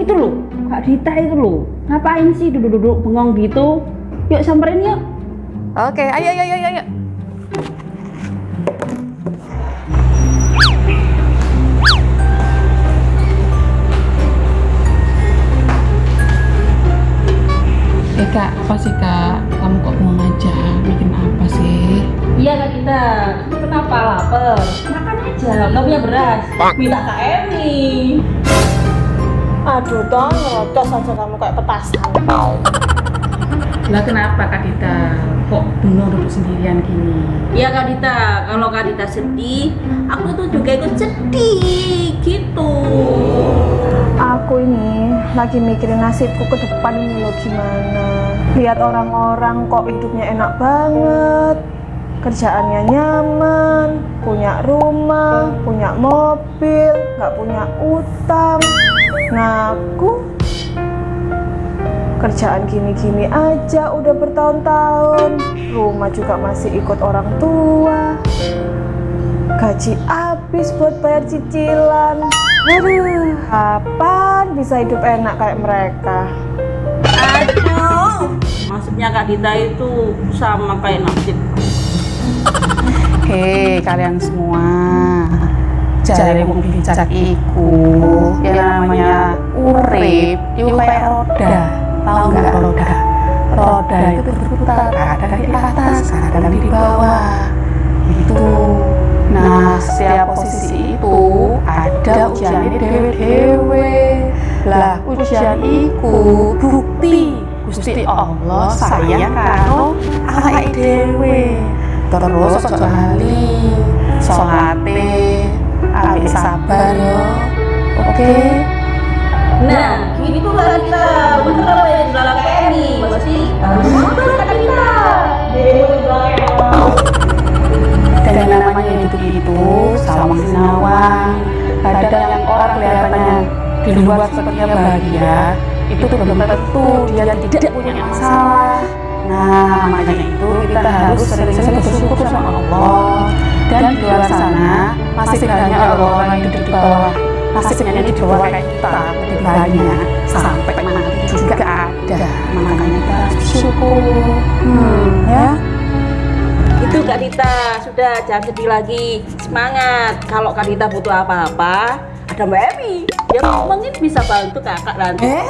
Itu loh, Kak Dita itu loh. Ngapain sih duduk-duduk bengong gitu? Yuk samperin yuk. Oke, ayo ayo ayo ayo. Eh kak, apa sih kak? Kamu kok mau aja? Bikin apa sih? Iya Kak Dita, Kamu kenapa lapar? Makan aja, nggak punya beras. Minta Kak Emi. Aduh dong, ngerodos aja kamu kayak petasan. Lah kenapa kak Dita? Kok bengong duduk sendirian gini? Iya Kak Dita, kalau Kak Dita sedih, aku tuh juga ikut sedih gitu. Aku ini lagi mikirin nasibku ke depan ini loh gimana. Lihat orang-orang kok hidupnya enak banget. Kerjaannya nyaman, punya rumah, punya mobil, nggak punya utang. Nah, aku kerjaan gini-gini aja udah bertahun-tahun. Rumah juga masih ikut orang tua. Gaji habis buat bayar cicilan. Aduh, kapan bisa hidup enak kayak mereka? Aduh, maksudnya Kak Dita itu sama kayak nasib. Hei kalian semua. Jari mau bincang iku. Yang namanya urip Itu kayak roda. Tahu nggak? Roda? Roda. Itu berputar Kadang di atas, kadang di bawah. Itu. Nah setiap posisi itu Ada ujiannya dewe-dewe. Lah ujian iku Bukti. Gusti Allah sayang karo awake dhewe terus ojo lali salate apik sabar yo. oke. Nah, gini tuh Kak Dita, bener apa yang dibilang Kak Emi? Pasti harus bener Kak Dita. dan yang namanya hidup itu sawang sinawang kadang yang orang kelihatannya di luar sepertinya bahagia itu belum tentu dia tidak punya masalah nah makanya itu kita harus sering-sering bersyukur sama Allah. Dan di luar sana masih banyak orang yang hidup di bawah. nasibnya di bawah kayak kita lebih banyak sampai mati juga ada. makanya kita harus bersyukur. hmm, ya. Itu Kak Dita, sudah jangan sedih lagi. Semangat. Kalau Kak Dita butuh apa-apa, ada Mbak Emi. Yang mungkin bisa bantu kakak nanti. Eh?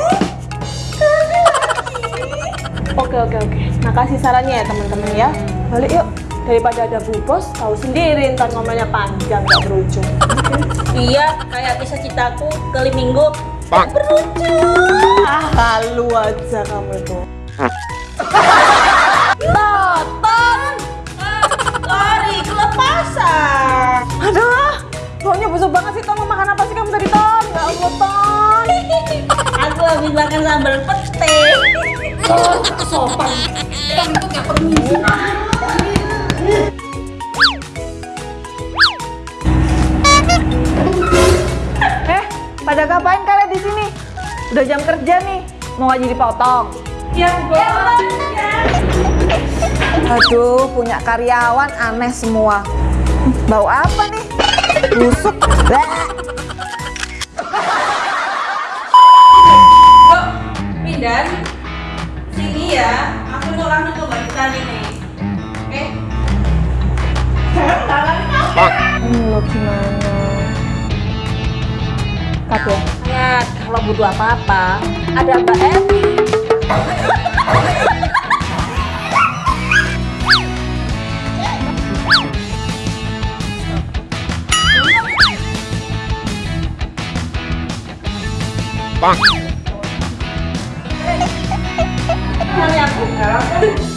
Oke oke oke. Makasih sarannya ya teman-teman ya. Balik yuk. Daripada ada bu bos, tahu sendiri ntar ngomongnya panjang gak berujung. Iya, kayak kisah cintaku kali minggu berujung. Ah, halu aja kamu itu. Tonton, lari kelepasan. Aduh, baunya busuk banget sih. Ton mau makan apa sih kamu tadi Ton? Ya Allah Ton. Aku habis makan sambal Eh, pada ngapain kalian di sini? Udah jam kerja nih. Mau ngaji dipotong. Ya, bos. Aduh, punya karyawan aneh semua. Bau apa nih? Busuk. Yuk, pindah. Sini ya. Aku mau langsung ke Mbak nih. Oke. Ini lo gimana? Kat ya? Ingat, kalau butuh apa-apa, ada Mbak Emi. Bang. Yeah.